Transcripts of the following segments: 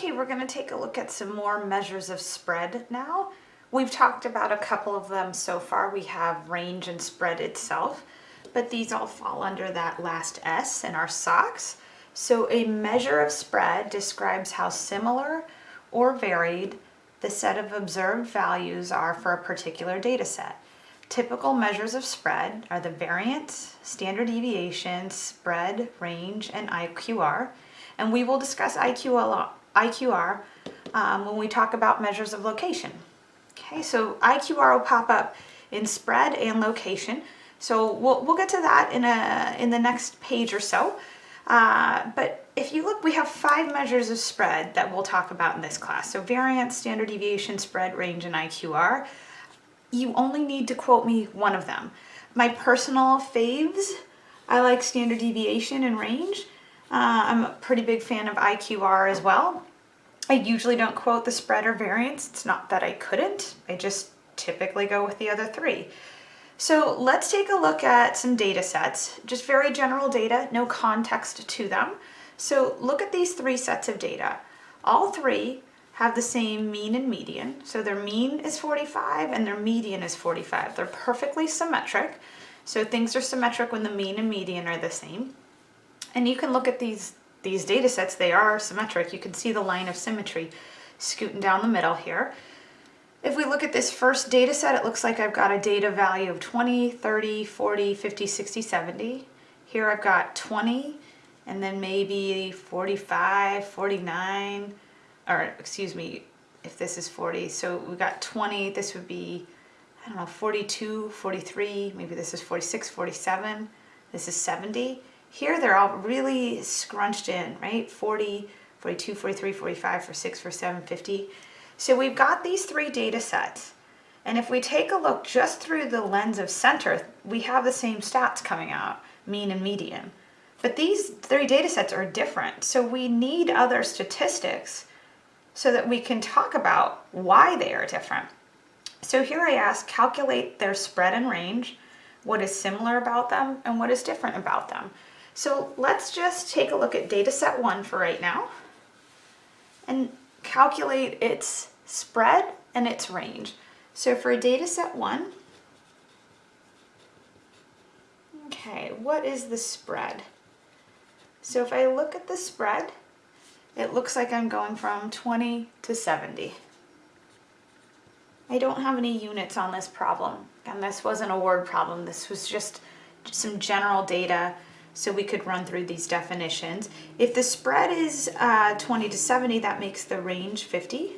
Okay, we're going to take a look at some more measures of spread now. We've talked about a couple of them so far. We have range and spread itself, but these all fall under that last S in our SOCS. So a measure of spread describes how similar or varied the set of observed values are for a particular data set. Typical measures of spread are the variance, standard deviation, spread, range, and IQR. And we will discuss IQR IQR um, when we talk about measures of location. Okay, so IQR will pop up in spread and location. So we'll, we'll get to that in, a, in the next page or so. Uh, but if you look, we have five measures of spread that we'll talk about in this class. So variance, standard deviation, spread, range, and IQR. You only need to quote me one of them. My personal faves, I like standard deviation and range. Uh, I'm a pretty big fan of IQR as well. I usually don't quote the spread or variance. It's not that I couldn't. I just typically go with the other three. So let's take a look at some data sets, just very general data, no context to them. So look at these three sets of data. All three have the same mean and median. So their mean is 45 and their median is 45. They're perfectly symmetric. So things are symmetric when the mean and median are the same. And you can look at these, these data sets, they are symmetric. You can see the line of symmetry scooting down the middle here. If we look at this first data set, it looks like I've got a data value of 20, 30, 40, 50, 60, 70. Here I've got 20, and then maybe 45, 49, or excuse me, if this is 40, so we got 20, this would be, I don't know, 42, 43, maybe this is 46, 47, this is 70. Here they're all really scrunched in, right? 40, 42, 43, 45, 46, 47, 50. So we've got these three data sets. And if we take a look just through the lens of center, we have the same stats coming out, mean and median. But these three data sets are different. So we need other statistics so that we can talk about why they are different. So here I ask, calculate their spread and range, what is similar about them and what is different about them. So let's just take a look at data set one for right now and calculate its spread and its range. So for data set one, okay, what is the spread? So if I look at the spread, it looks like I'm going from 20 to 70. I don't have any units on this problem, and this wasn't a word problem. This was just some general data so we could run through these definitions. If the spread is uh, 20 to 70, that makes the range 50.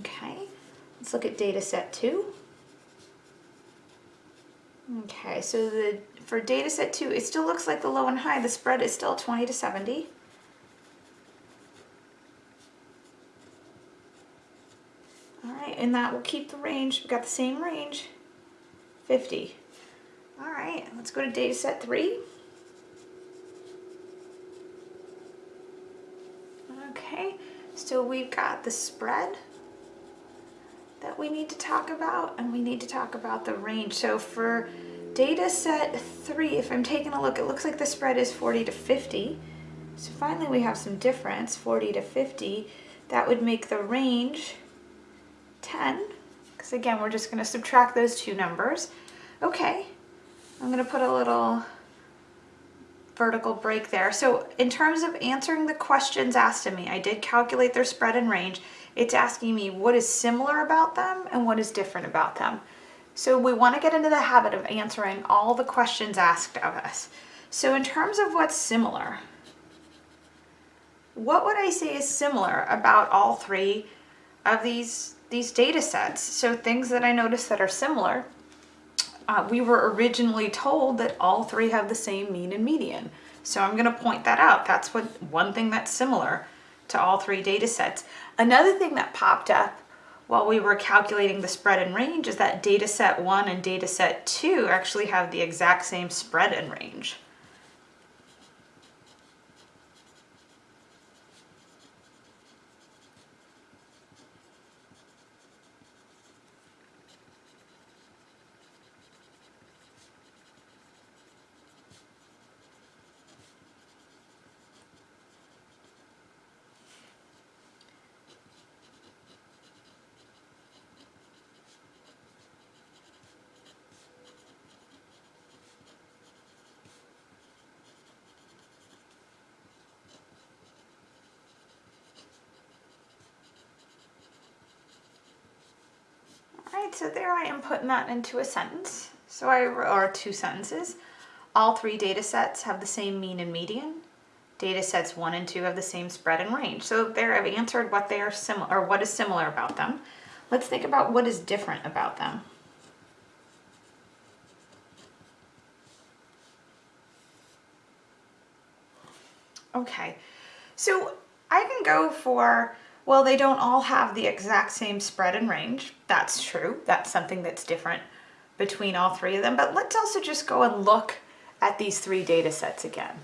Okay, let's look at data set two. Okay, so the for data set two, it still looks like the low and high. The spread is still 20 to 70. All right, and that will keep the range. We've got the same range, 50. All right, let's go to data set three. Okay, so we've got the spread that we need to talk about and we need to talk about the range. So for data set three, if I'm taking a look, it looks like the spread is 40 to 50. So finally we have some difference, 40 to 50. That would make the range 10, because again, we're just gonna subtract those two numbers. Okay, I'm gonna put a little vertical break there. So in terms of answering the questions asked of me, I did calculate their spread and range. It's asking me what is similar about them and what is different about them. So we want to get into the habit of answering all the questions asked of us. So in terms of what's similar, what would I say is similar about all three of these, these data sets? So things that I noticed that are similar uh, we were originally told that all three have the same mean and median. So I'm going to point that out. That's what one thing that's similar to all three data sets. Another thing that popped up while we were calculating the spread and range is that data set 1 and data set 2 actually have the exact same spread and range. So there I am putting that into a sentence. So I, or two sentences. All three data sets have the same mean and median. Data sets one and two have the same spread and range. So there I've answered what they are similar, or what is similar about them. Let's think about what is different about them. Okay, so I can go for, well, they don't all have the exact same spread and range. That's true. That's something that's different between all three of them. But let's also just go and look at these three data sets again.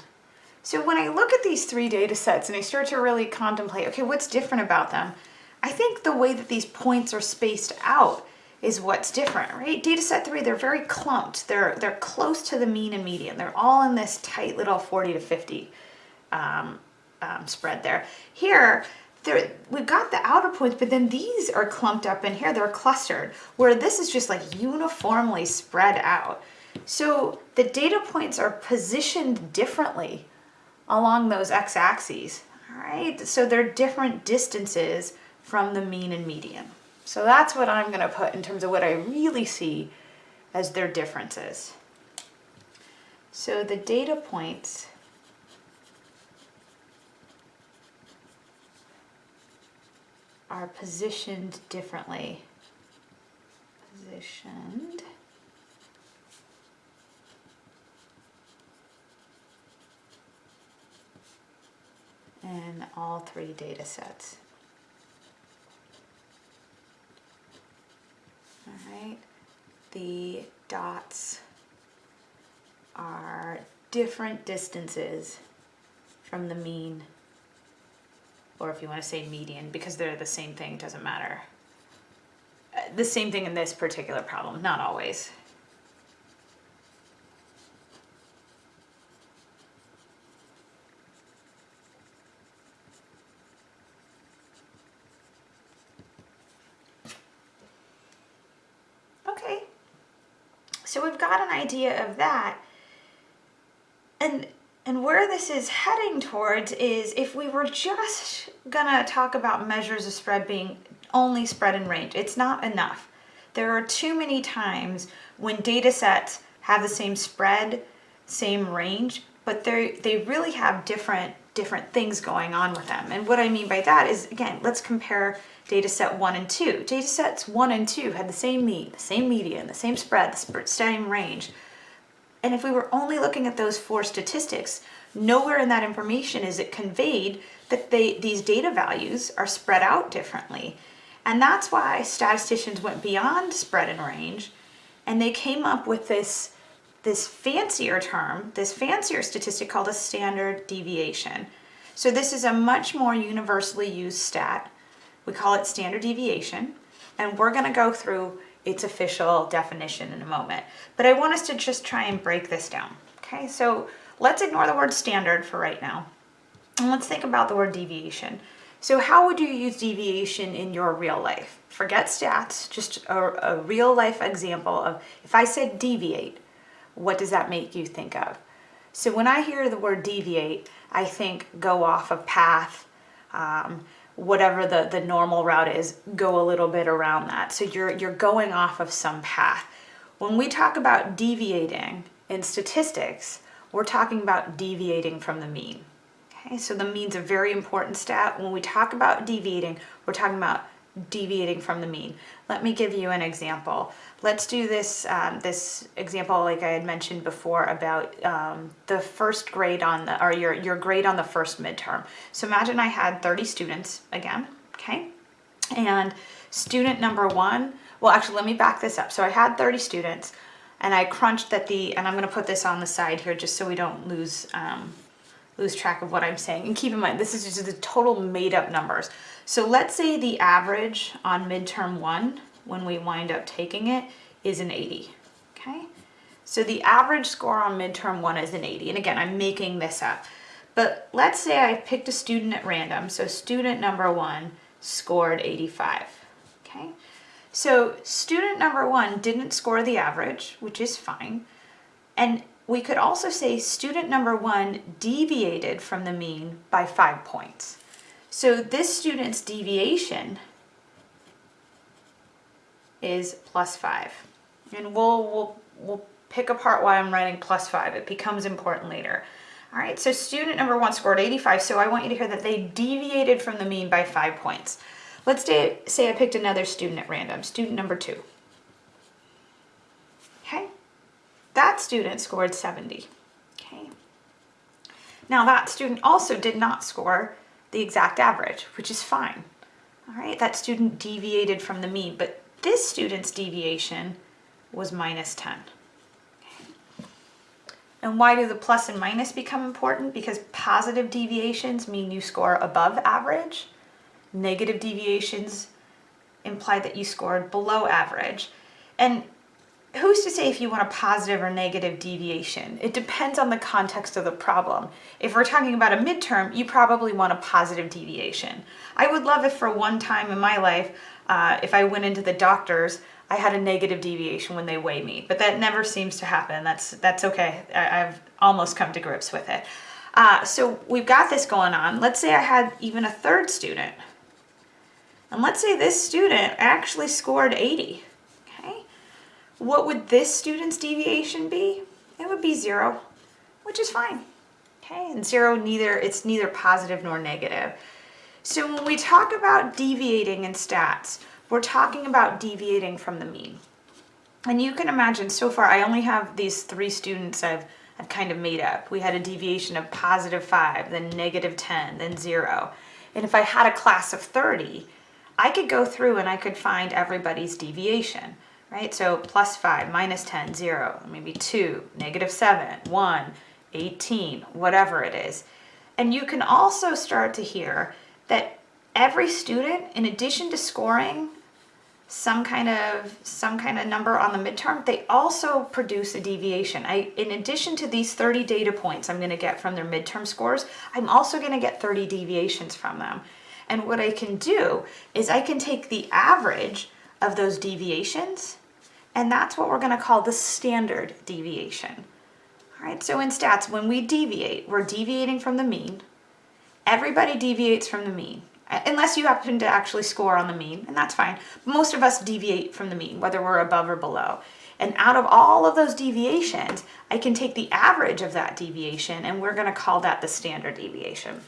So when I look at these three data sets and I start to really contemplate, okay, what's different about them? I think the way that these points are spaced out is what's different, right? Data set three, they're very clumped. They're, they're close to the mean and median. They're all in this tight little 40 to 50 um, um, spread there. Here, there, we've got the outer points, but then these are clumped up in here. They're clustered, where this is just like uniformly spread out. So the data points are positioned differently along those x-axes, all right? So they're different distances from the mean and median. So that's what I'm gonna put in terms of what I really see as their differences. So the data points are positioned differently. Positioned. in all three data sets. All right, the dots are different distances from the mean or if you want to say median, because they're the same thing, doesn't matter. Uh, the same thing in this particular problem, not always. Okay, so we've got an idea of that. And and where this is heading towards is if we were just gonna talk about measures of spread being only spread and range, it's not enough. There are too many times when data sets have the same spread, same range, but they they really have different different things going on with them. And what I mean by that is, again, let's compare data set one and two. Data sets one and two had the same mean, the same median, the same spread, the same range, and if we were only looking at those four statistics, nowhere in that information is it conveyed that they, these data values are spread out differently. And that's why statisticians went beyond spread and range and they came up with this, this fancier term, this fancier statistic called a standard deviation. So this is a much more universally used stat. We call it standard deviation. And we're gonna go through its official definition in a moment. But I want us to just try and break this down. Okay, so let's ignore the word standard for right now. And let's think about the word deviation. So how would you use deviation in your real life? Forget stats, just a, a real life example of if I said deviate, what does that make you think of? So when I hear the word deviate, I think go off a path, um, whatever the, the normal route is, go a little bit around that. So you're, you're going off of some path. When we talk about deviating in statistics, we're talking about deviating from the mean. Okay, so the mean's a very important stat. When we talk about deviating, we're talking about deviating from the mean. Let me give you an example. Let's do this, um, this example like I had mentioned before about um, the first grade on the, or your, your grade on the first midterm. So imagine I had 30 students again, okay? And student number one, well actually let me back this up. So I had 30 students and I crunched that the, and I'm gonna put this on the side here just so we don't lose um, lose track of what I'm saying. And keep in mind, this is just the total made up numbers. So let's say the average on midterm one, when we wind up taking it, is an 80, okay? So the average score on midterm one is an 80. And again, I'm making this up. But let's say I picked a student at random. So student number one scored 85, okay? So student number one didn't score the average, which is fine. And we could also say student number one deviated from the mean by five points. So this student's deviation is plus five. And we'll, we'll, we'll pick apart why I'm writing plus five. It becomes important later. All right, so student number one scored 85, so I want you to hear that they deviated from the mean by five points. Let's say, say I picked another student at random, student number two. Okay, that student scored 70. Okay, now that student also did not score the exact average, which is fine. All right, that student deviated from the mean, but this student's deviation was minus 10. And why do the plus and minus become important? Because positive deviations mean you score above average. Negative deviations imply that you scored below average. And who's to say if you want a positive or negative deviation? It depends on the context of the problem. If we're talking about a midterm, you probably want a positive deviation. I would love if for one time in my life, uh, if I went into the doctor's, I had a negative deviation when they weigh me, but that never seems to happen. That's, that's okay. I, have almost come to grips with it. Uh, so we've got this going on. Let's say I had even a third student. And let's say this student actually scored 80. Okay. What would this student's deviation be? It would be zero, which is fine. Okay, and zero, neither it's neither positive nor negative. So when we talk about deviating in stats, we're talking about deviating from the mean. And you can imagine so far, I only have these three students I've, I've kind of made up. We had a deviation of positive five, then negative 10, then zero. And if I had a class of 30, I could go through and I could find everybody's deviation, right? So plus five, minus 10, zero, maybe two, negative seven, one, 18, whatever it is. And you can also start to hear that every student, in addition to scoring some kind of some kind of number on the midterm, they also produce a deviation. I, in addition to these 30 data points I'm going to get from their midterm scores, I'm also going to get 30 deviations from them. And what I can do is I can take the average of those deviations, and that's what we're going to call the standard deviation. All right, so in stats, when we deviate, we're deviating from the mean. Everybody deviates from the mean uh, unless you happen to actually score on the mean, and that's fine. Most of us deviate from the mean, whether we're above or below. And out of all of those deviations, I can take the average of that deviation, and we're gonna call that the standard deviation.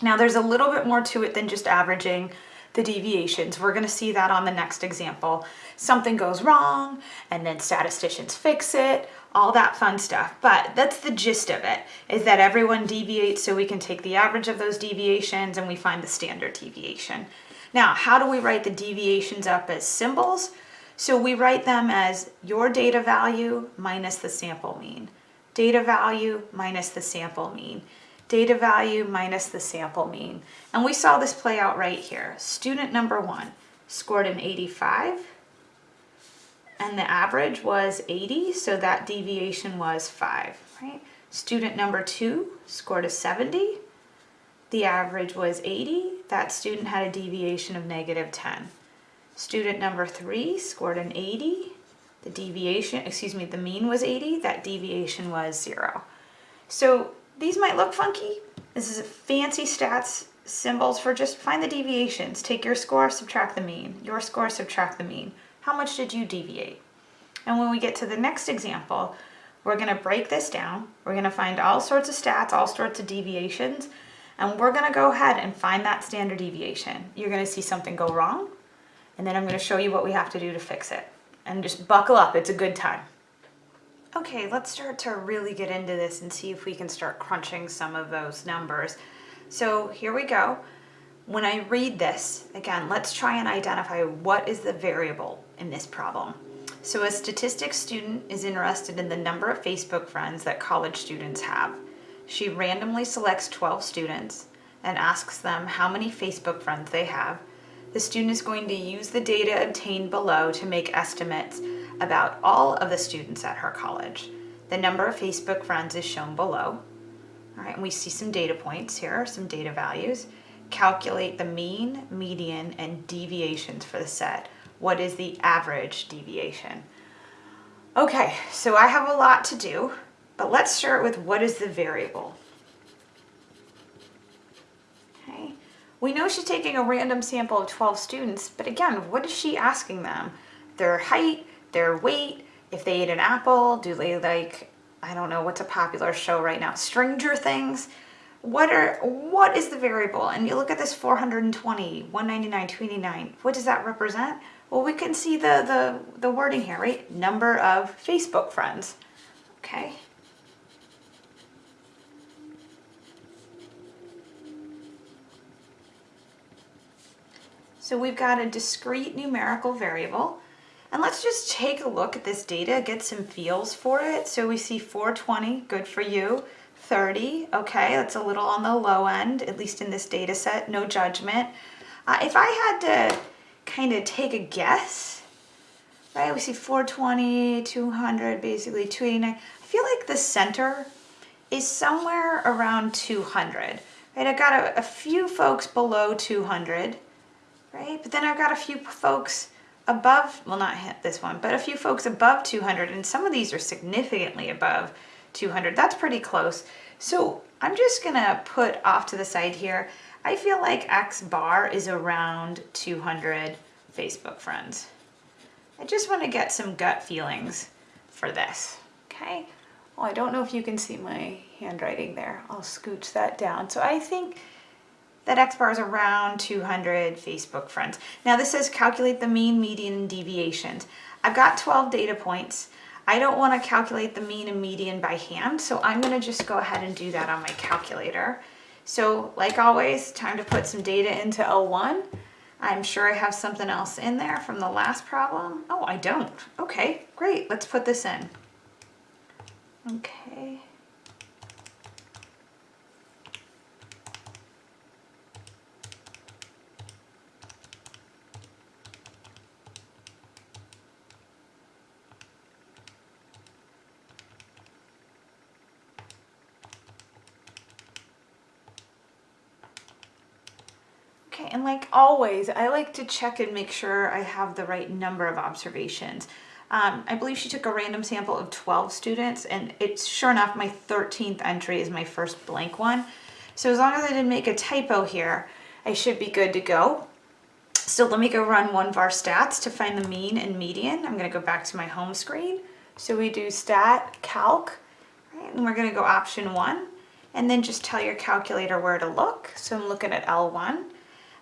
Now there's a little bit more to it than just averaging the deviations. We're gonna see that on the next example. Something goes wrong, and then statisticians fix it, all that fun stuff. But that's the gist of it, is that everyone deviates so we can take the average of those deviations and we find the standard deviation. Now, how do we write the deviations up as symbols? So we write them as your data value minus the sample mean. Data value minus the sample mean. Data value minus the sample mean. And we saw this play out right here. Student number one scored an 85 and the average was 80, so that deviation was 5, right? Student number 2 scored a 70. The average was 80. That student had a deviation of negative 10. Student number 3 scored an 80. The deviation, excuse me, the mean was 80. That deviation was 0. So these might look funky. This is a fancy stats symbols for just find the deviations. Take your score, subtract the mean. Your score, subtract the mean. How much did you deviate? And when we get to the next example, we're gonna break this down. We're gonna find all sorts of stats, all sorts of deviations, and we're gonna go ahead and find that standard deviation. You're gonna see something go wrong, and then I'm gonna show you what we have to do to fix it. And just buckle up, it's a good time. Okay, let's start to really get into this and see if we can start crunching some of those numbers. So here we go. When I read this, again, let's try and identify what is the variable in this problem. So a statistics student is interested in the number of Facebook friends that college students have. She randomly selects 12 students and asks them how many Facebook friends they have. The student is going to use the data obtained below to make estimates about all of the students at her college. The number of Facebook friends is shown below. All right, and we see some data points here, some data values calculate the mean, median, and deviations for the set. What is the average deviation? Okay, so I have a lot to do, but let's start with what is the variable? Okay, we know she's taking a random sample of 12 students, but again, what is she asking them? their height, their weight, if they ate an apple, do they like, I don't know, what's a popular show right now? Stranger Things. What are what is the variable? And you look at this 420, 199, 289. What does that represent? Well, we can see the, the, the wording here, right? Number of Facebook friends. Okay. So we've got a discrete numerical variable. And let's just take a look at this data, get some feels for it. So we see 420, good for you. 30, okay, that's a little on the low end, at least in this data set, no judgment. Uh, if I had to kind of take a guess, right, we see 420, 200, basically 289. I feel like the center is somewhere around 200, right? I've got a, a few folks below 200, right? But then I've got a few folks above, well not this one, but a few folks above 200 and some of these are significantly above 200. That's pretty close. So I'm just gonna put off to the side here. I feel like X bar is around 200 Facebook friends. I just wanna get some gut feelings for this, okay? Well, I don't know if you can see my handwriting there. I'll scooch that down. So I think that X bar is around 200 Facebook friends. Now this says calculate the mean, median, and deviations. I've got 12 data points. I don't want to calculate the mean and median by hand, so I'm going to just go ahead and do that on my calculator. So like always, time to put some data into L1. I'm sure I have something else in there from the last problem. Oh, I don't. Okay, great. Let's put this in. Okay. And like always, I like to check and make sure I have the right number of observations. Um, I believe she took a random sample of 12 students and it's sure enough my 13th entry is my first blank one. So as long as I didn't make a typo here, I should be good to go. So let me go run one var stats to find the mean and median. I'm gonna go back to my home screen. So we do stat calc, right? and we're gonna go option one, and then just tell your calculator where to look. So I'm looking at L1.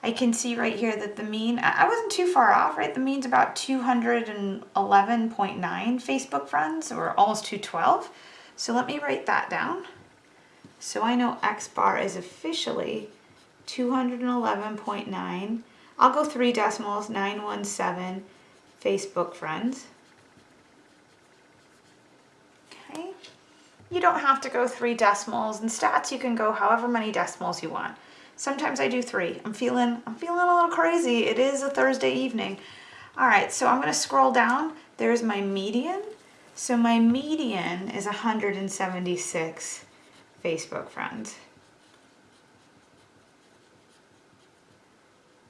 I can see right here that the mean, I wasn't too far off, right? The mean's about 211.9 Facebook friends, or almost 212. So let me write that down. So I know X bar is officially 211.9. I'll go three decimals, 917 Facebook friends. Okay. You don't have to go three decimals. In stats, you can go however many decimals you want. Sometimes I do three. I'm feeling, I'm feeling a little crazy. It is a Thursday evening. All right, so I'm gonna scroll down. There's my median. So my median is 176 Facebook friends.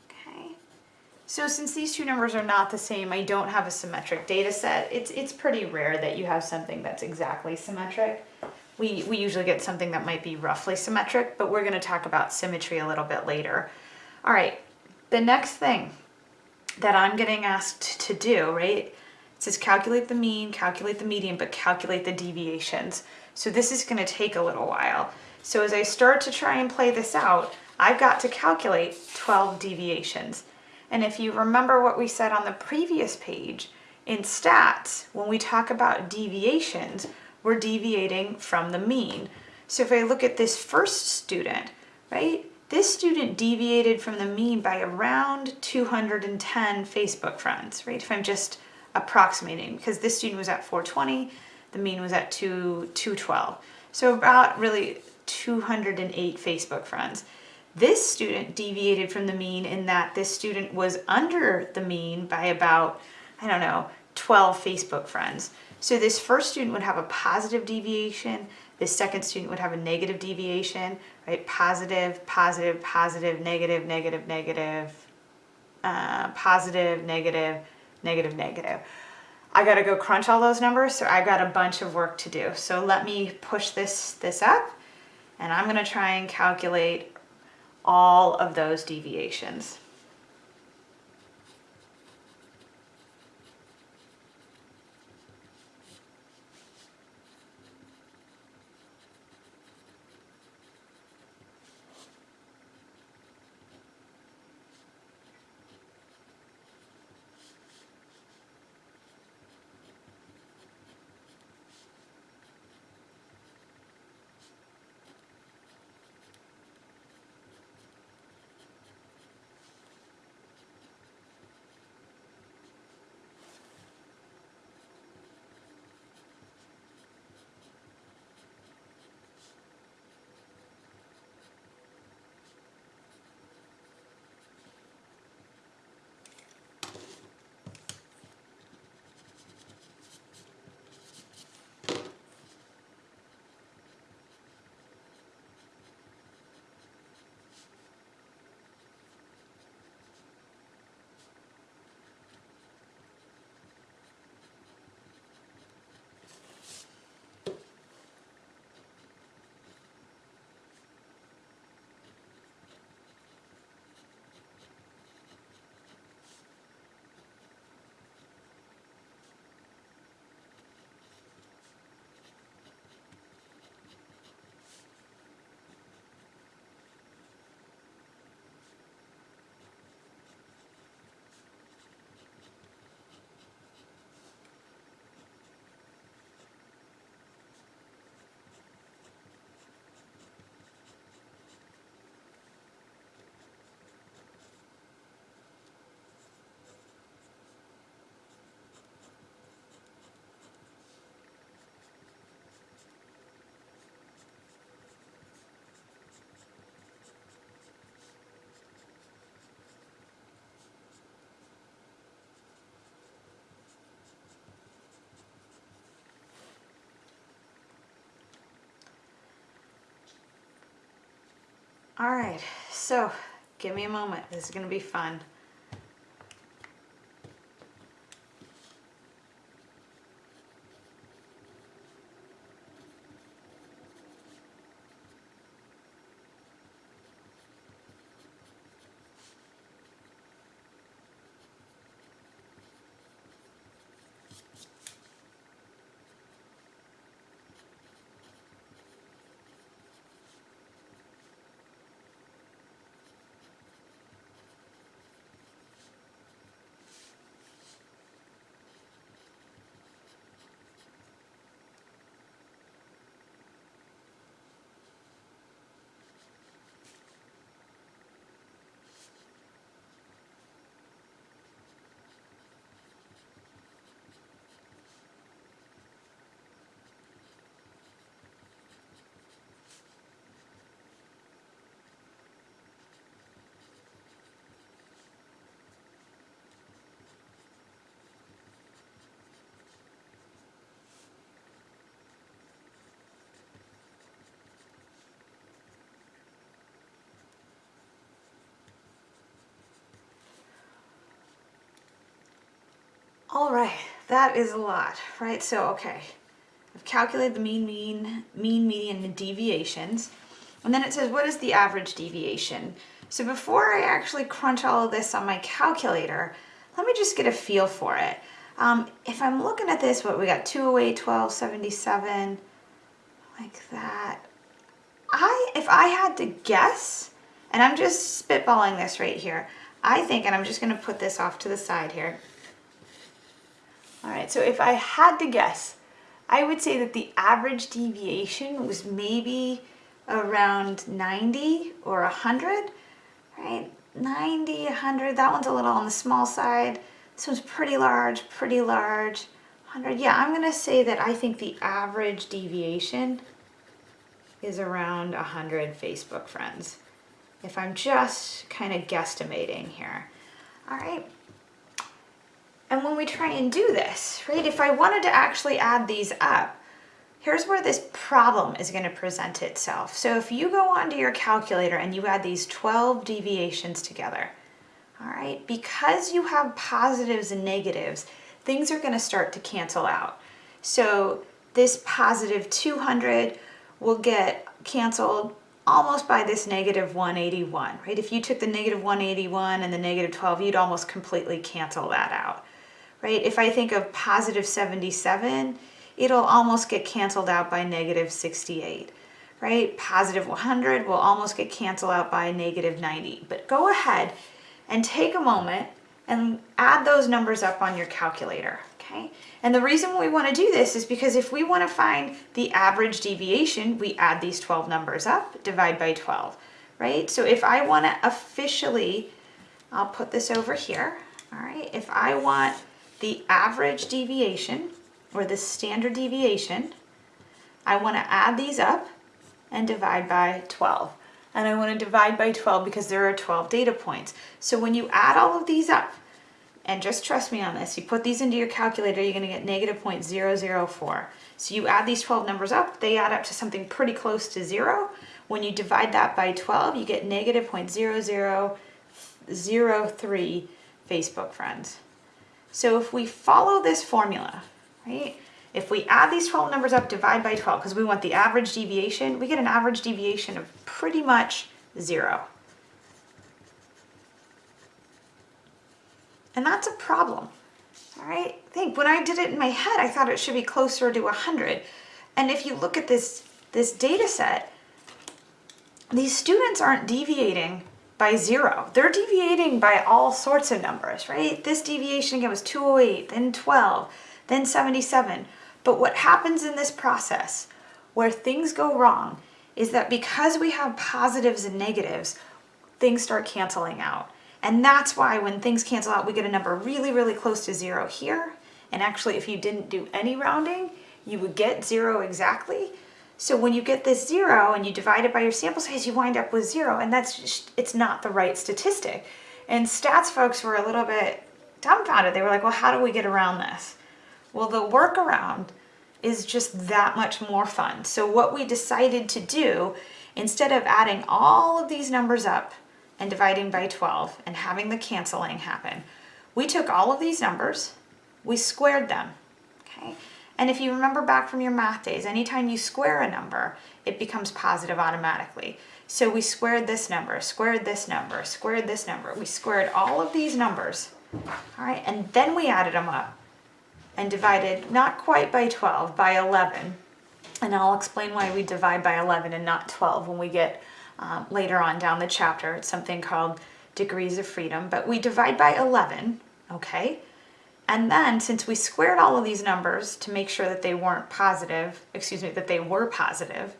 Okay. So since these two numbers are not the same, I don't have a symmetric data set. It's, it's pretty rare that you have something that's exactly symmetric we, we usually get something that might be roughly symmetric, but we're gonna talk about symmetry a little bit later. All right, the next thing that I'm getting asked to do, right? It says calculate the mean, calculate the median, but calculate the deviations. So this is gonna take a little while. So as I start to try and play this out, I've got to calculate 12 deviations. And if you remember what we said on the previous page, in stats, when we talk about deviations, we're deviating from the mean. So if I look at this first student, right, this student deviated from the mean by around 210 Facebook friends, right? If I'm just approximating, because this student was at 420, the mean was at 2, 212. So about really 208 Facebook friends. This student deviated from the mean in that this student was under the mean by about, I don't know, 12 Facebook friends. So this first student would have a positive deviation, this second student would have a negative deviation, right? Positive, positive, positive, negative, negative, negative, uh, positive, negative, negative, negative. I gotta go crunch all those numbers, so I got a bunch of work to do. So let me push this, this up, and I'm gonna try and calculate all of those deviations. All right, so give me a moment. This is gonna be fun. All right, that is a lot, right? So, okay, I've calculated the mean, mean, mean, median, and deviations. And then it says, what is the average deviation? So before I actually crunch all of this on my calculator, let me just get a feel for it. Um, if I'm looking at this, what we got, 208, 12, 77, like that. I, if I had to guess, and I'm just spitballing this right here, I think, and I'm just gonna put this off to the side here, all right, so if I had to guess, I would say that the average deviation was maybe around 90 or 100, right? 90, 100, that one's a little on the small side. This one's pretty large, pretty large. 100, yeah, I'm gonna say that I think the average deviation is around 100 Facebook friends. If I'm just kind of guesstimating here. All right, and when we try and do this, right, if I wanted to actually add these up, here's where this problem is going to present itself. So if you go onto your calculator and you add these 12 deviations together, all right, because you have positives and negatives, things are going to start to cancel out. So this positive 200 will get canceled almost by this negative 181, right? If you took the negative 181 and the negative 12, you'd almost completely cancel that out right? If I think of positive 77, it'll almost get canceled out by negative 68, right? Positive 100 will almost get canceled out by negative 90. But go ahead and take a moment and add those numbers up on your calculator, okay? And the reason we wanna do this is because if we wanna find the average deviation, we add these 12 numbers up, divide by 12, right? So if I wanna officially, I'll put this over here, all right? If I want the average deviation or the standard deviation, I want to add these up and divide by 12. And I want to divide by 12 because there are 12 data points. So when you add all of these up, and just trust me on this, you put these into your calculator, you're going to get negative 0.004. So you add these 12 numbers up, they add up to something pretty close to zero. When you divide that by 12, you get negative 0.0003 Facebook friends. So if we follow this formula, right, if we add these 12 numbers up, divide by 12, because we want the average deviation, we get an average deviation of pretty much zero. And that's a problem, all right? Think, when I did it in my head, I thought it should be closer to 100. And if you look at this, this data set, these students aren't deviating by zero. They're deviating by all sorts of numbers, right? This deviation again was 208, then 12, then 77. But what happens in this process where things go wrong is that because we have positives and negatives, things start canceling out. And that's why when things cancel out, we get a number really, really close to zero here. And actually, if you didn't do any rounding, you would get zero exactly. So when you get this zero and you divide it by your sample size, you wind up with zero, and that's just, it's not the right statistic. And stats folks were a little bit dumbfounded. They were like, well, how do we get around this? Well, the workaround is just that much more fun. So what we decided to do, instead of adding all of these numbers up and dividing by 12 and having the canceling happen, we took all of these numbers, we squared them, okay? And if you remember back from your math days, anytime you square a number, it becomes positive automatically. So we squared this number, squared this number, squared this number. We squared all of these numbers, all right? And then we added them up and divided not quite by 12, by 11. And I'll explain why we divide by 11 and not 12 when we get um, later on down the chapter. It's something called degrees of freedom, but we divide by 11, okay? And then since we squared all of these numbers to make sure that they weren't positive, excuse me, that they were positive,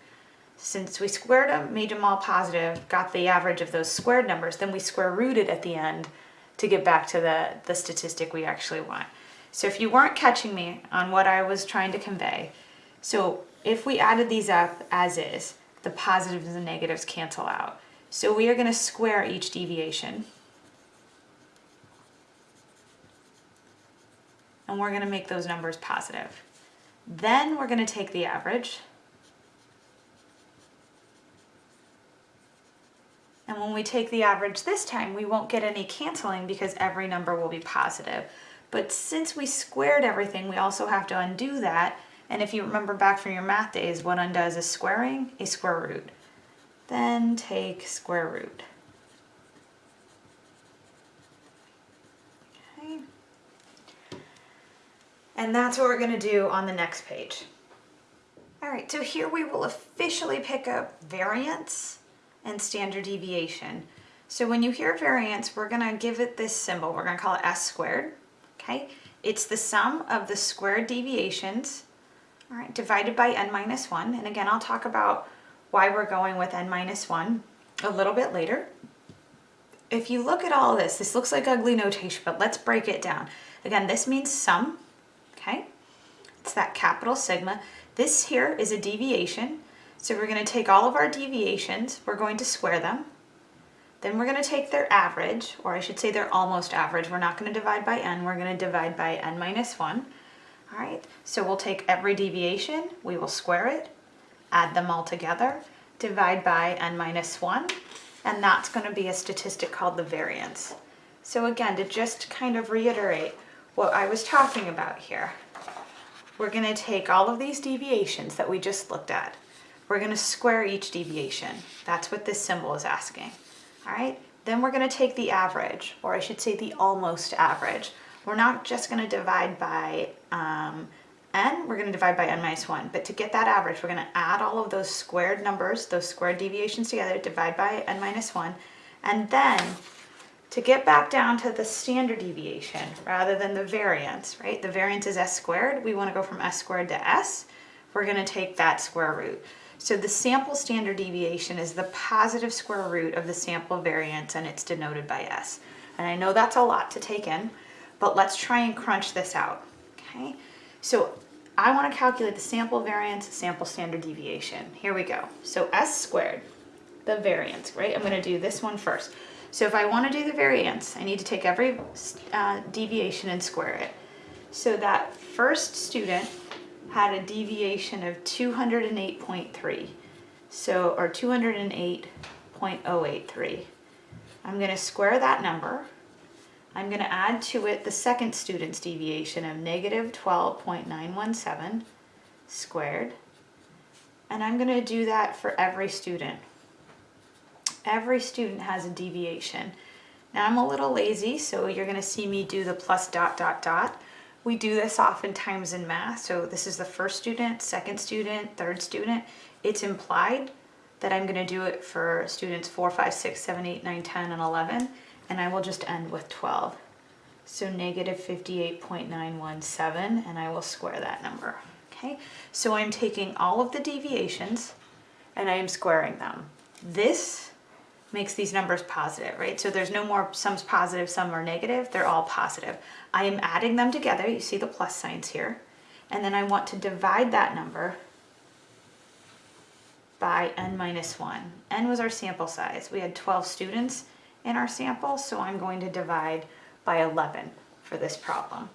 since we squared them, made them all positive, got the average of those squared numbers, then we square rooted at the end to get back to the, the statistic we actually want. So if you weren't catching me on what I was trying to convey, so if we added these up as is, the positives and negatives cancel out. So we are going to square each deviation. And we're going to make those numbers positive. Then we're going to take the average. And when we take the average this time, we won't get any canceling because every number will be positive. But since we squared everything, we also have to undo that. And if you remember back from your math days, what undoes is squaring, a square root. Then take square root. Okay. And that's what we're gonna do on the next page. All right, so here we will officially pick up variance and standard deviation. So when you hear variance, we're gonna give it this symbol. We're gonna call it S squared okay? It's the sum of the squared deviations, all right, divided by n minus 1. And again, I'll talk about why we're going with n minus 1 a little bit later. If you look at all this, this looks like ugly notation, but let's break it down. Again, this means sum? It's that capital sigma. This here is a deviation. So we're going to take all of our deviations, we're going to square them, then we're going to take their average, or I should say their almost average. We're not going to divide by n, we're going to divide by n minus 1. All right, so we'll take every deviation, we will square it, add them all together, divide by n minus 1, and that's going to be a statistic called the variance. So again, to just kind of reiterate what I was talking about here, we're going to take all of these deviations that we just looked at. We're going to square each deviation. That's what this symbol is asking all right? Then we're gonna take the average, or I should say the almost average. We're not just gonna divide by um, n, we're gonna divide by n minus one. But to get that average, we're gonna add all of those squared numbers, those squared deviations together, divide by n minus one. And then to get back down to the standard deviation rather than the variance, right? The variance is s squared. We wanna go from s squared to s. We're gonna take that square root. So the sample standard deviation is the positive square root of the sample variance and it's denoted by S. And I know that's a lot to take in, but let's try and crunch this out, okay? So I wanna calculate the sample variance, sample standard deviation. Here we go. So S squared, the variance, right? I'm gonna do this one first. So if I wanna do the variance, I need to take every uh, deviation and square it. So that first student had a deviation of 208.3. So, or 208.083. I'm going to square that number. I'm going to add to it the second student's deviation of negative 12.917 squared. And I'm going to do that for every student. Every student has a deviation. Now I'm a little lazy, so you're going to see me do the plus dot dot dot. We do this oftentimes in math. So this is the first student, second student, third student. It's implied that I'm gonna do it for students four, five, six, seven, eight, nine, 10, and 11, and I will just end with 12. So negative 58.917, and I will square that number, okay? So I'm taking all of the deviations, and I am squaring them. This makes these numbers positive, right? So there's no more sums positive, some are negative, they're all positive. I am adding them together, you see the plus signs here, and then I want to divide that number by n minus 1. n was our sample size. We had 12 students in our sample, so I'm going to divide by 11 for this problem.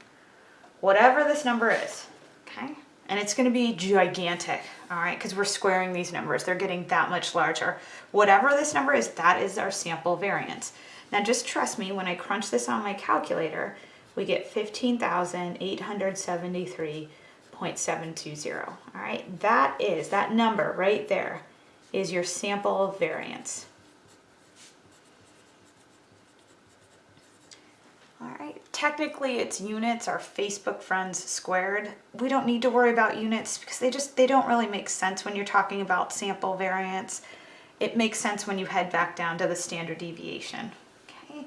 Whatever this number is, okay? and it's gonna be gigantic, all right, because we're squaring these numbers. They're getting that much larger. Whatever this number is, that is our sample variance. Now just trust me, when I crunch this on my calculator, we get 15,873.720. All right, that is, that number right there is your sample variance. All right, technically it's units are Facebook friends squared. We don't need to worry about units because they just, they don't really make sense when you're talking about sample variance. It makes sense when you head back down to the standard deviation. Okay,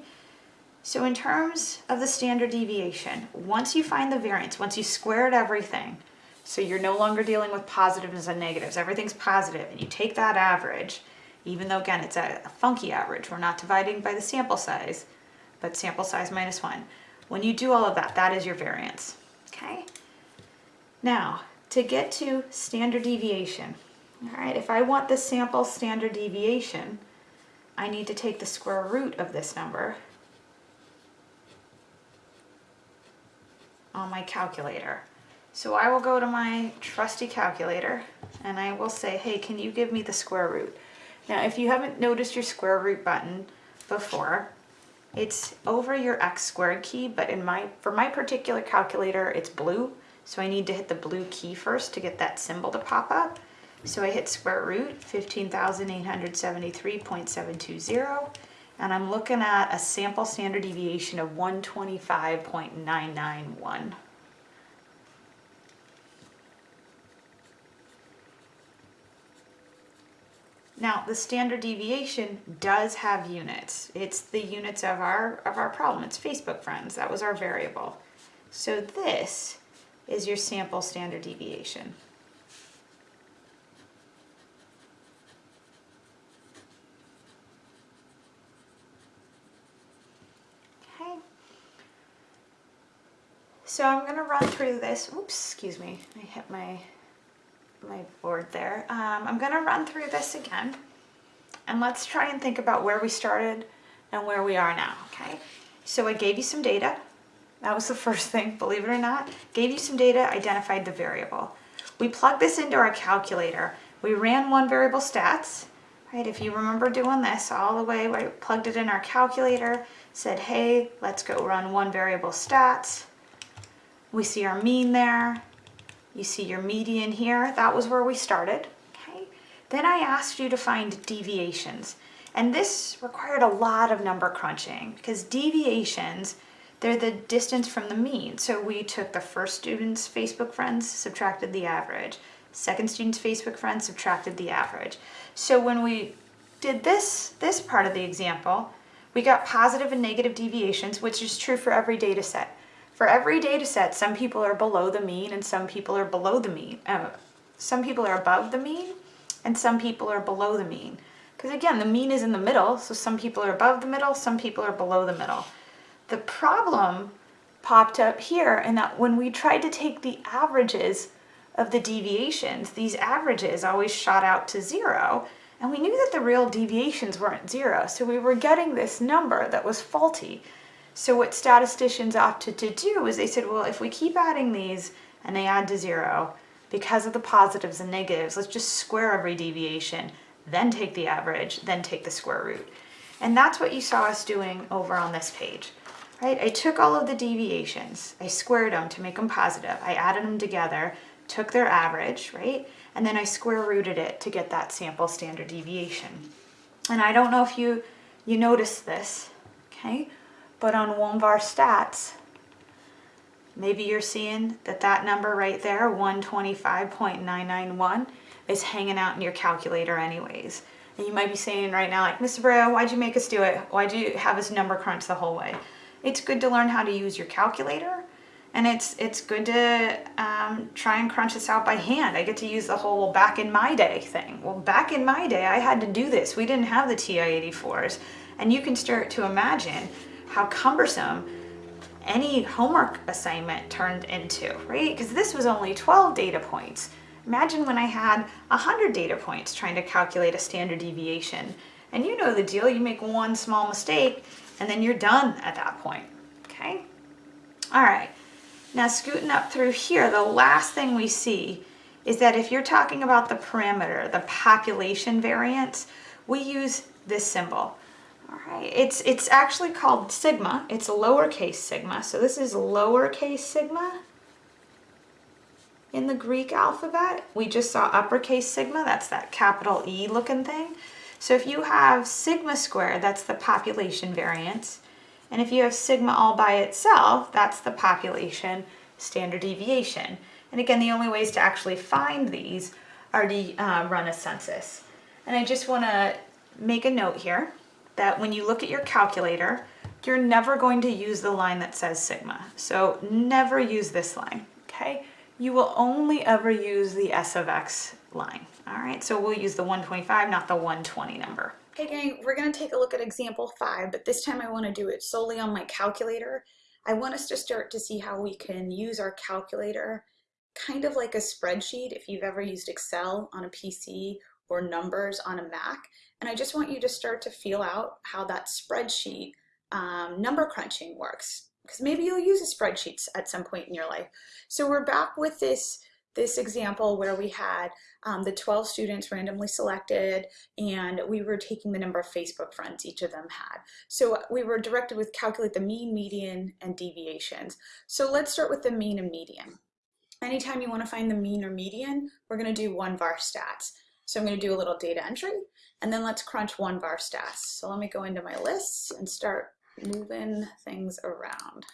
so in terms of the standard deviation, once you find the variance, once you squared everything, so you're no longer dealing with positives and negatives, everything's positive, and you take that average, even though again it's a funky average, we're not dividing by the sample size, but sample size minus one. When you do all of that, that is your variance, okay? Now, to get to standard deviation, all right, if I want the sample standard deviation, I need to take the square root of this number on my calculator. So I will go to my trusty calculator and I will say, hey, can you give me the square root? Now, if you haven't noticed your square root button before, it's over your x squared key, but in my for my particular calculator, it's blue. So I need to hit the blue key first to get that symbol to pop up. So I hit square root 15,873.720 and I'm looking at a sample standard deviation of 125.991. Now, the standard deviation does have units. It's the units of our, of our problem. It's Facebook friends. That was our variable. So this is your sample standard deviation. Okay. So I'm going to run through this. Oops, excuse me. I hit my my board there. Um, I'm gonna run through this again and let's try and think about where we started and where we are now, okay? So I gave you some data. That was the first thing, believe it or not. Gave you some data, identified the variable. We plugged this into our calculator. We ran one variable stats, right? If you remember doing this all the way, we plugged it in our calculator, said, hey, let's go run one variable stats. We see our mean there, you see your median here, that was where we started. Okay. Then I asked you to find deviations. And this required a lot of number crunching because deviations, they're the distance from the mean. So we took the first student's Facebook friends, subtracted the average. Second student's Facebook friends, subtracted the average. So when we did this, this part of the example, we got positive and negative deviations, which is true for every data set. For every data set, some people are below the mean and some people are below the mean. Uh, some people are above the mean and some people are below the mean. Because again, the mean is in the middle, so some people are above the middle, some people are below the middle. The problem popped up here in that when we tried to take the averages of the deviations, these averages always shot out to zero, and we knew that the real deviations weren't zero, so we were getting this number that was faulty. So what statisticians opted to do is they said, well, if we keep adding these and they add to zero, because of the positives and negatives, let's just square every deviation, then take the average, then take the square root. And that's what you saw us doing over on this page, right? I took all of the deviations, I squared them to make them positive, I added them together, took their average, right? And then I square rooted it to get that sample standard deviation. And I don't know if you, you noticed this, okay? But on one of our stats, maybe you're seeing that that number right there, 125.991, is hanging out in your calculator anyways. And you might be saying right now, like, Mr. Brea, why'd you make us do it? Why'd you have us number crunch the whole way? It's good to learn how to use your calculator and it's it's good to um, try and crunch this out by hand. I get to use the whole back in my day thing. Well, back in my day, I had to do this. We didn't have the TI-84s. And you can start to imagine how cumbersome any homework assignment turned into, right? Because this was only 12 data points. Imagine when I had 100 data points trying to calculate a standard deviation. And you know the deal, you make one small mistake and then you're done at that point, okay? All right, Now scooting up through here, the last thing we see is that if you're talking about the parameter, the population variance, we use this symbol. All right, it's, it's actually called sigma. It's lowercase sigma. So this is lowercase sigma in the Greek alphabet. We just saw uppercase sigma, that's that capital E looking thing. So if you have sigma squared, that's the population variance. And if you have sigma all by itself, that's the population standard deviation. And again, the only ways to actually find these are to uh, run a census. And I just wanna make a note here that when you look at your calculator, you're never going to use the line that says sigma. So never use this line, okay? you will only ever use the S of X line. All right, so we'll use the 125, not the 120 number. Okay gang, we're gonna take a look at example five, but this time I wanna do it solely on my calculator. I want us to start to see how we can use our calculator kind of like a spreadsheet if you've ever used Excel on a PC or numbers on a Mac. And I just want you to start to feel out how that spreadsheet um, number crunching works because maybe you'll use a spreadsheet at some point in your life. So we're back with this this example where we had um, the 12 students randomly selected and we were taking the number of Facebook friends each of them had. So we were directed with calculate the mean, median, and deviations. So let's start with the mean and median. Anytime you want to find the mean or median, we're going to do one var stats. So I'm going to do a little data entry and then let's crunch one var stats. So let me go into my lists and start moving things around.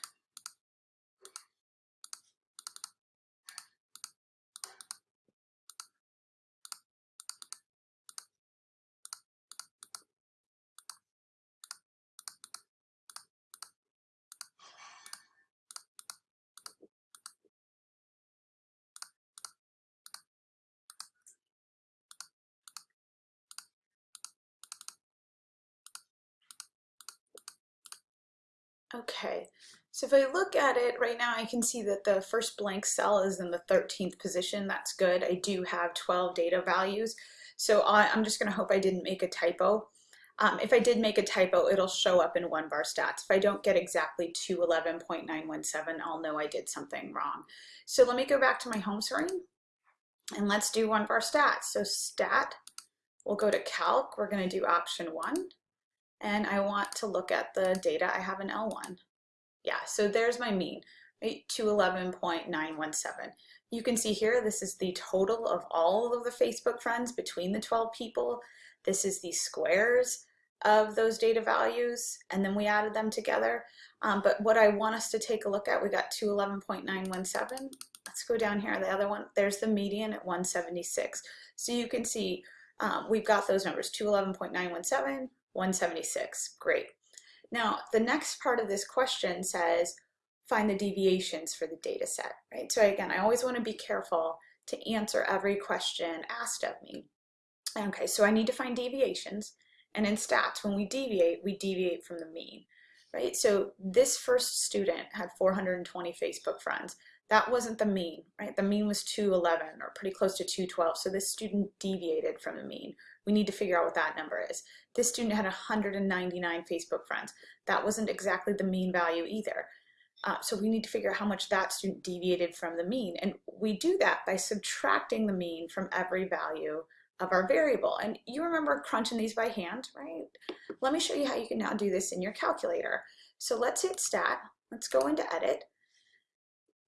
Okay, so if I look at it right now, I can see that the first blank cell is in the 13th position. That's good. I do have 12 data values. So I'm just gonna hope I didn't make a typo. Um, if I did make a typo, it'll show up in one var stats. If I don't get exactly 211.917, I'll know I did something wrong. So let me go back to my home screen and let's do one var stats. So stat, we'll go to calc. We're gonna do option one and I want to look at the data I have in L1. Yeah, so there's my mean, right, 211.917. You can see here, this is the total of all of the Facebook friends between the 12 people. This is the squares of those data values, and then we added them together. Um, but what I want us to take a look at, we got 211.917. Let's go down here, the other one, there's the median at 176. So you can see um, we've got those numbers, 211.917, 176, great. Now, the next part of this question says, find the deviations for the data set, right? So again, I always wanna be careful to answer every question asked of me. Okay, so I need to find deviations, and in stats, when we deviate, we deviate from the mean, right? So this first student had 420 Facebook friends. That wasn't the mean, right? The mean was 211 or pretty close to 212. So this student deviated from the mean. We need to figure out what that number is. This student had 199 Facebook friends. That wasn't exactly the mean value either. Uh, so we need to figure out how much that student deviated from the mean. And we do that by subtracting the mean from every value of our variable. And you remember crunching these by hand, right? Let me show you how you can now do this in your calculator. So let's hit stat, let's go into edit,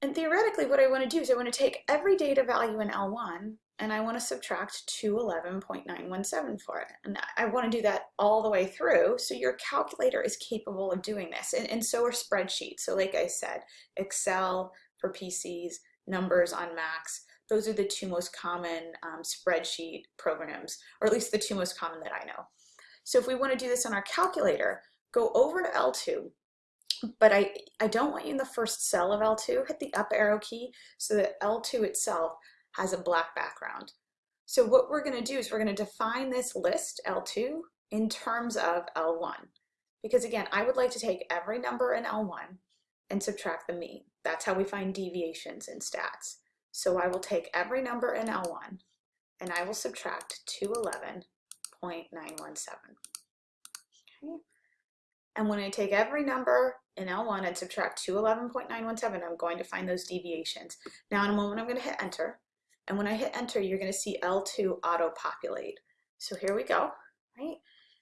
and theoretically, what I want to do is I want to take every data value in L1 and I want to subtract 211.917 for it. And I want to do that all the way through. So your calculator is capable of doing this. And, and so are spreadsheets. So like I said, Excel for PCs, numbers on Macs, those are the two most common um, spreadsheet programs, or at least the two most common that I know. So if we want to do this on our calculator, go over to L2, but I, I don't want you in the first cell of L2, hit the up arrow key so that L2 itself has a black background. So what we're gonna do is we're gonna define this list, L2, in terms of L1. Because again, I would like to take every number in L1 and subtract the mean. That's how we find deviations in stats. So I will take every number in L1 and I will subtract 211.917. Okay. And when I take every number in L1 and subtract 211.917, I'm going to find those deviations. Now in a moment, I'm going to hit enter. And when I hit enter, you're going to see L2 auto-populate. So here we go, right?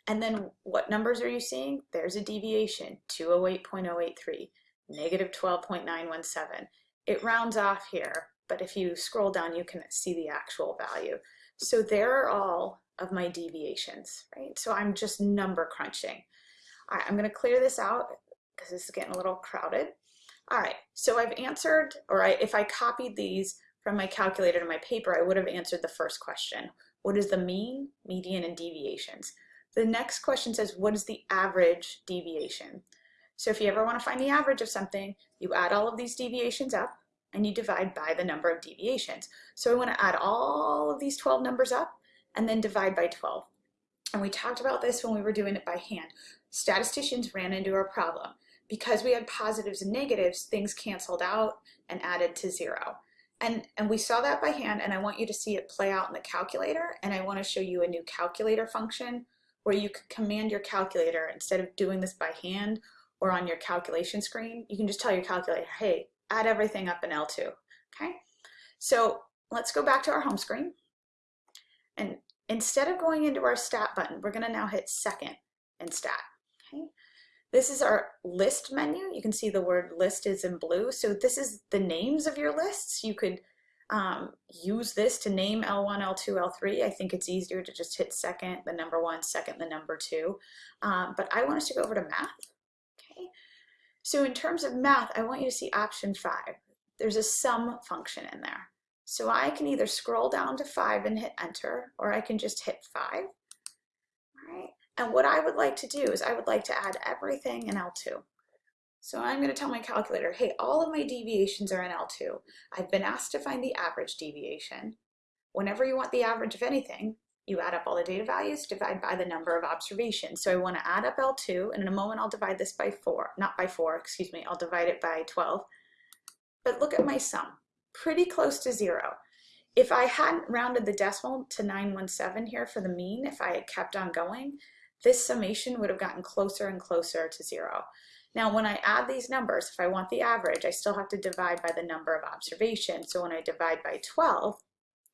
And then what numbers are you seeing? There's a deviation, 208.083, negative 12.917. It rounds off here, but if you scroll down, you can see the actual value. So there are all of my deviations, right? So I'm just number crunching. All right, I'm gonna clear this out because this is getting a little crowded. All right, so I've answered, or I, if I copied these from my calculator to my paper, I would have answered the first question. What is the mean, median, and deviations? The next question says, what is the average deviation? So if you ever want to find the average of something, you add all of these deviations up and you divide by the number of deviations. So I want to add all of these 12 numbers up and then divide by 12. And we talked about this when we were doing it by hand. Statisticians ran into a problem. Because we had positives and negatives, things canceled out and added to zero. And, and we saw that by hand and I want you to see it play out in the calculator and I want to show you a new calculator function where you can command your calculator instead of doing this by hand or on your calculation screen, you can just tell your calculator, hey, add everything up in L2, okay? So let's go back to our home screen. And instead of going into our stat button, we're gonna now hit second in stat, okay? This is our list menu. You can see the word list is in blue. So this is the names of your lists. You could um, use this to name L1, L2, L3. I think it's easier to just hit second, the number one, second, the number two. Um, but I want us to go over to math. Okay. So in terms of math, I want you to see option five. There's a sum function in there. So I can either scroll down to five and hit enter, or I can just hit five. And what I would like to do is I would like to add everything in L2. So I'm going to tell my calculator, hey, all of my deviations are in L2. I've been asked to find the average deviation. Whenever you want the average of anything, you add up all the data values, divide by the number of observations. So I want to add up L2, and in a moment I'll divide this by 4, not by 4, excuse me, I'll divide it by 12. But look at my sum, pretty close to 0. If I hadn't rounded the decimal to 917 here for the mean, if I had kept on going, this summation would have gotten closer and closer to 0. Now, when I add these numbers, if I want the average, I still have to divide by the number of observations. So when I divide by 12,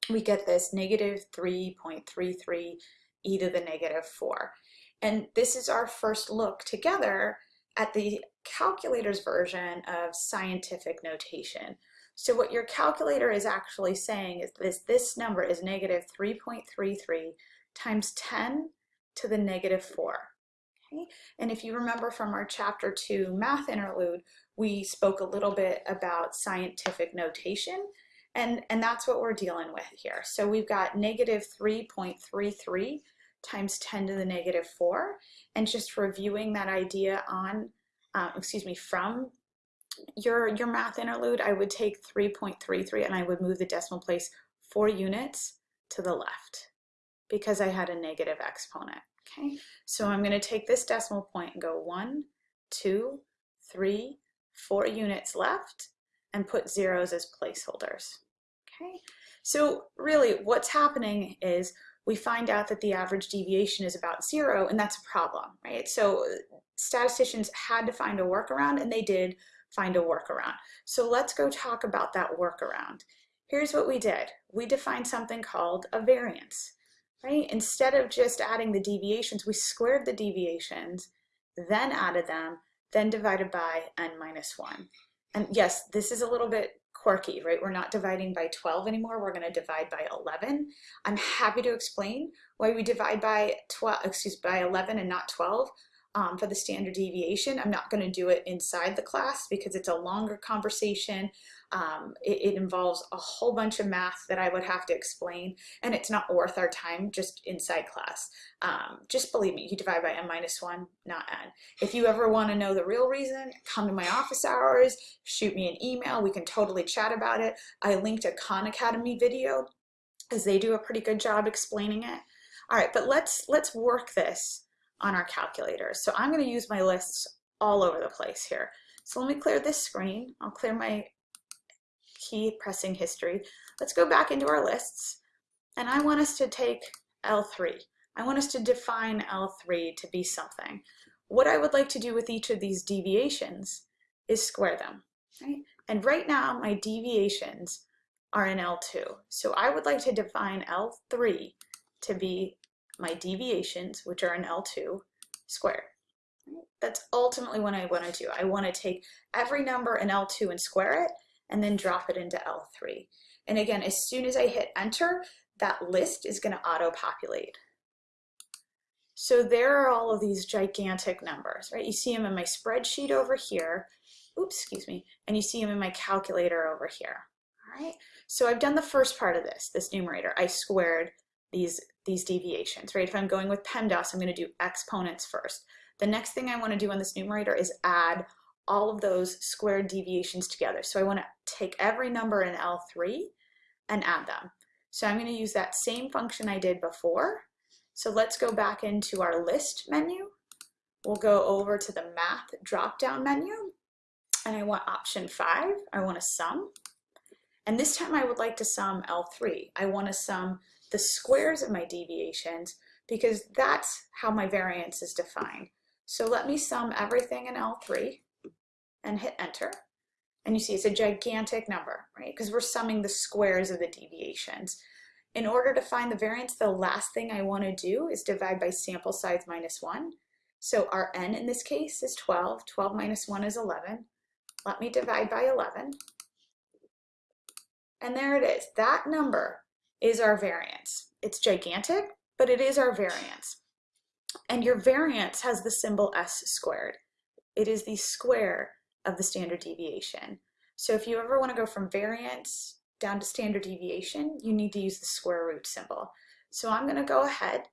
we get this negative 3.33 e to the negative 4. And this is our first look together at the calculator's version of scientific notation. So what your calculator is actually saying is this, this number is negative 3.33 times 10 to the negative 4. Okay? And if you remember from our chapter two math interlude, we spoke a little bit about scientific notation and, and that's what we're dealing with here. So we've got negative 3.33 times 10 to the negative 4 and just reviewing that idea on, um, excuse me, from your, your math interlude, I would take 3.33 and I would move the decimal place four units to the left because I had a negative exponent. Okay, so mm-hmm. I'm going to take this decimal point and go one, two, three, four units left and put zeros as placeholders. Okay, so really what's happening is we find out that the average deviation is about zero and that's a problem, right? So uh, statisticians had to find a workaround and they did find a workaround. So let's go talk about that workaround. Here's what we did. We defined something called a variance right? Instead of just adding the deviations, we squared the deviations, then added them, then divided by n minus 1. And yes, this is a little bit quirky, right? We're not dividing by 12 anymore. We're going to divide by 11. I'm happy to explain why we divide by 12, excuse by 11 and not 12 um, for the standard deviation. I'm not going to do it inside the class because it's a longer conversation. Um, it, it, involves a whole bunch of math that I would have to explain, and it's not worth our time just inside class. Um, just believe me, you divide by n minus 1, not n. If you ever want to know the real reason, come to my office hours, shoot me an email, we can totally chat about it. I linked a Khan Academy video, because they do a pretty good job explaining it. All right, but let's, let's work this on our calculator. So I'm going to use my lists all over the place here. So let me clear this screen. I'll clear my key pressing history. Let's go back into our lists and I want us to take L3. I want us to define L3 to be something. what I would like to do with each of these deviations is square them, right? And right now my deviations are in L2. So I would like to define L3 to be my deviations, which are in L2, squared. That's ultimately what I want to do. I want to take every number in L2 and square it, and then drop it into L3. And again, as soon as I hit enter, that list is going to auto-populate. So there are all of these gigantic numbers, right? You see them in my spreadsheet over here, oops, excuse me, and you see them in my calculator over here, all right? So I've done the first part of this, this numerator. I squared these, these deviations, right? If I'm going with PEMDAS, I'm gonna do exponents first. The next thing I wanna do on this numerator is add all of those squared deviations together. So I wanna take every number in L3 and add them. So I'm gonna use that same function I did before. So let's go back into our list menu. We'll go over to the math drop-down menu and I want option five, I want to sum. And this time I would like to sum L3. I want to sum the squares of my deviations because that's how my variance is defined. So let me sum everything in L3 and hit enter. And you see it's a gigantic number, right? Because we're summing the squares of the deviations. In order to find the variance, the last thing I want to do is divide by sample size minus 1. So our n in this case is 12. 12 minus 1 is 11. Let me divide by 11. And there it is. That number is our variance. It's gigantic, but it is our variance. And your variance has the symbol s squared. It is the square of the standard deviation. So if you ever want to go from variance down to standard deviation, you need to use the square root symbol. So I'm going to go ahead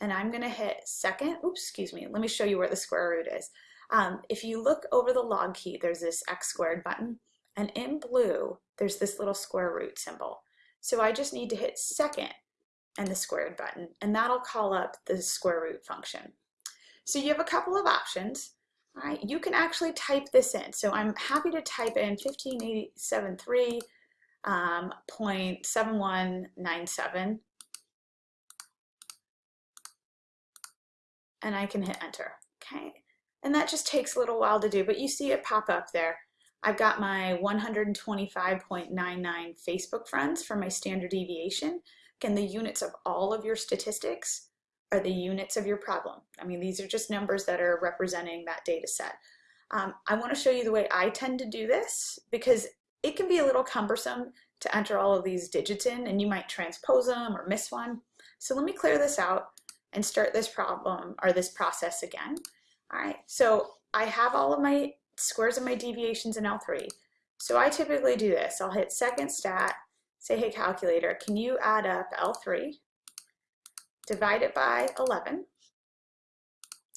and I'm going to hit second. Oops, excuse me. Let me show you where the square root is. Um, if you look over the log key, there's this x squared button, and in blue, there's this little square root symbol. So I just need to hit second and the squared button, and that'll call up the square root function. So you have a couple of options. You can actually type this in. So I'm happy to type in 15873 um, and I can hit enter. Okay, and that just takes a little while to do, but you see it pop up there. I've got my 125.99 Facebook friends for my standard deviation. Again, the units of all of your statistics are the units of your problem. I mean, these are just numbers that are representing that data set. Um, I want to show you the way I tend to do this because it can be a little cumbersome to enter all of these digits in and you might transpose them or miss one. So let me clear this out and start this problem or this process again. All right, so I have all of my squares of my deviations in L3. So I typically do this. I'll hit second stat, say, hey calculator, can you add up L3, divide it by 11.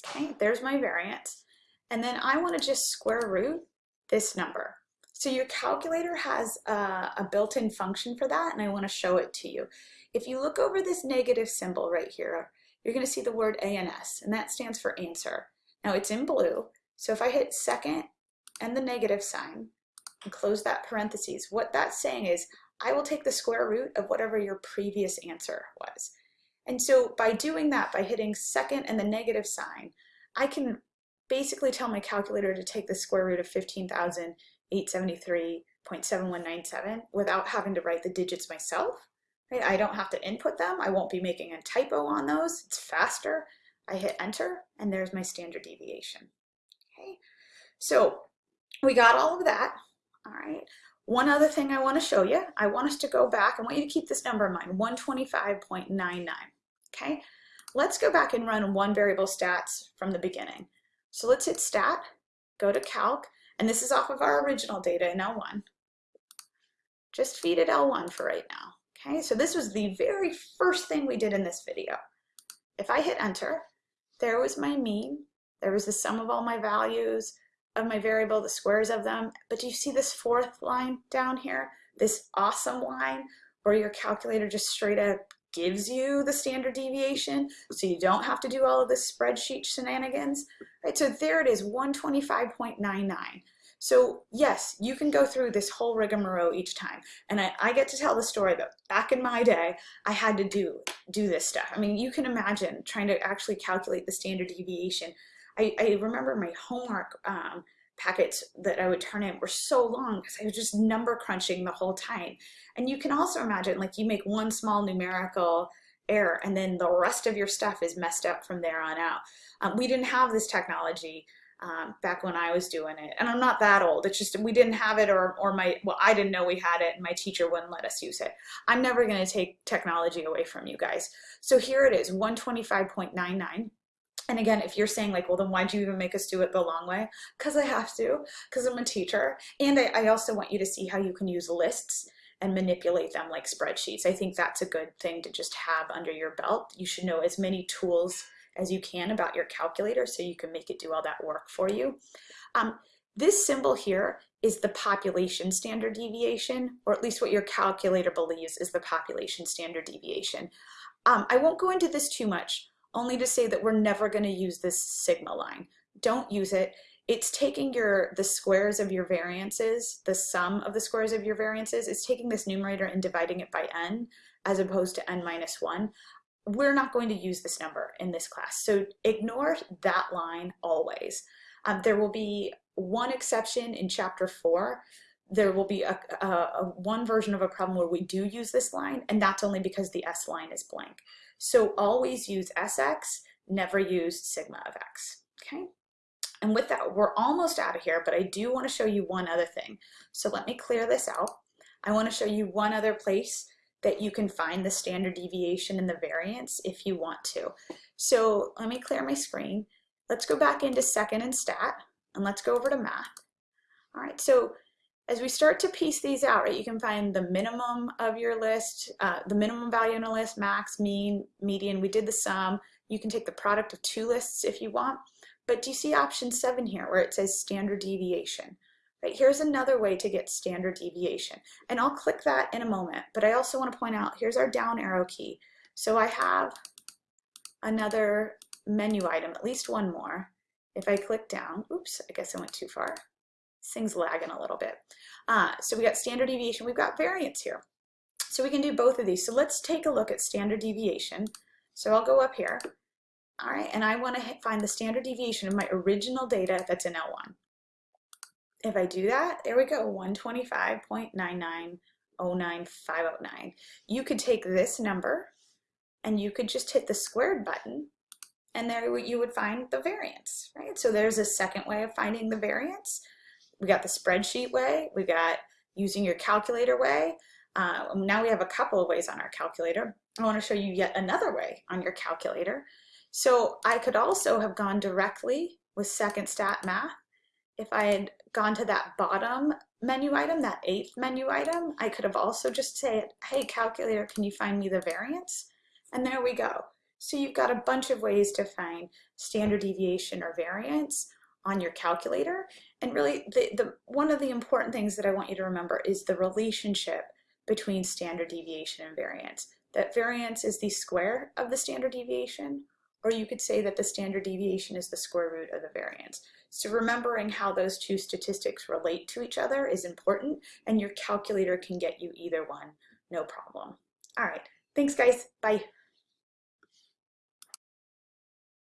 Okay, there's my variance. And then I wanna just square root this number. So your calculator has a, a built-in function for that, and I wanna show it to you. If you look over this negative symbol right here, you're gonna see the word ANS, and that stands for answer. Now it's in blue, so if I hit second and the negative sign and close that parentheses, what that's saying is I will take the square root of whatever your previous answer was. And so by doing that, by hitting second and the negative sign, I can basically tell my calculator to take the square root of 15,873.7197 without having to write the digits myself. Right? I don't have to input them. I won't be making a typo on those. It's faster. I hit enter and there's my standard deviation. Okay, so we got all of that. All right. One other thing I want to show you, I want us to go back, I want you to keep this number in mind, 125.99. Okay, let's go back and run one variable stats from the beginning. So let's hit stat, go to calc, and this is off of our original data in L1. Just feed it L1 for right now. Okay, so this was the very first thing we did in this video. If I hit enter, there was my mean, there was the sum of all my values of my variable, the squares of them, but do you see this fourth line down here? This awesome line where your calculator just straight up gives you the standard deviation so you don't have to do all of this spreadsheet shenanigans. Right, so there it is, 125.99. So yes, you can go through this whole rigmarole each time. And I, I, get to tell the story that back in my day, I had to do, do this stuff. I mean, you can imagine trying to actually calculate the standard deviation. I, I remember my homework um, packets that I would turn in were so long because I was just number crunching the whole time. And you can also imagine like you make one small numerical error and then the rest of your stuff is messed up from there on out. Um, we didn't have this technology um, back when I was doing it. And I'm not that old. It's just we didn't have it or, or my, well, I didn't know we had it and my teacher wouldn't let us use it. I'm never going to take technology away from you guys. So here it is, 125.99. And again, if you're saying like, well, then why'd you even make us do it the long way? Because I have to, because I'm a teacher. And I, I also want you to see how you can use lists and manipulate them like spreadsheets. I think that's a good thing to just have under your belt. You should know as many tools as you can about your calculator so you can make it do all that work for you. Um, this symbol here is the population standard deviation, or at least what your calculator believes is the population standard deviation. Um, I won't go into this too much, only to say that we're never going to use this sigma line. Don't use it. It's taking your the squares of your variances, the sum of the squares of your variances, it's taking this numerator and dividing it by n as opposed to n minus 1 we're not going to use this number in this class. So ignore that line always. Um, there will be one exception in chapter four. There will be a, a, a, one version of a problem where we do use this line, and that's only because the S line is blank. So always use Sx, never use sigma of x, okay? And with that, we're almost out of here, but I do want to show you one other thing. So let me clear this out. I want to show you one other place that you can find the standard deviation and the variance if you want to. So let me clear my screen. Let's go back into second and stat and let's go over to math. All right, so as we start to piece these out, right, you can find the minimum of your list, uh, the minimum value in a list, max, mean, median. We did the sum. You can take the product of two lists if you want. But do you see option seven here where it says standard deviation? Right, here's another way to get standard deviation. And I'll click that in a moment, but I also want to point out, here's our down arrow key. So I have another menu item, at least one more. If I click down, oops, I guess I went too far. Thing's lagging a little bit. Uh, so we got standard deviation, we've got variance here. So we can do both of these. So let's take a look at standard deviation. So I'll go up here. All right, and I want to find the standard deviation of my original data that's in L1 if I do that, there we go, 125.9909509. You could take this number and you could just hit the squared button and there you would find the variance, right? So there's a second way of finding the variance. We got the spreadsheet way, we got using your calculator way. Uh, now we have a couple of ways on our calculator. I wanna show you yet another way on your calculator. So I could also have gone directly with second stat math if I had gone to that bottom menu item, that eighth menu item, I could have also just said, hey, calculator, can you find me the variance? And there we go. So you've got a bunch of ways to find standard deviation or variance on your calculator. And really, the, the, one of the important things that I want you to remember is the relationship between standard deviation and variance. That variance is the square of the standard deviation, or you could say that the standard deviation is the square root of the variance. So remembering how those two statistics relate to each other is important and your calculator can get you either one, no problem. All right, thanks guys, bye.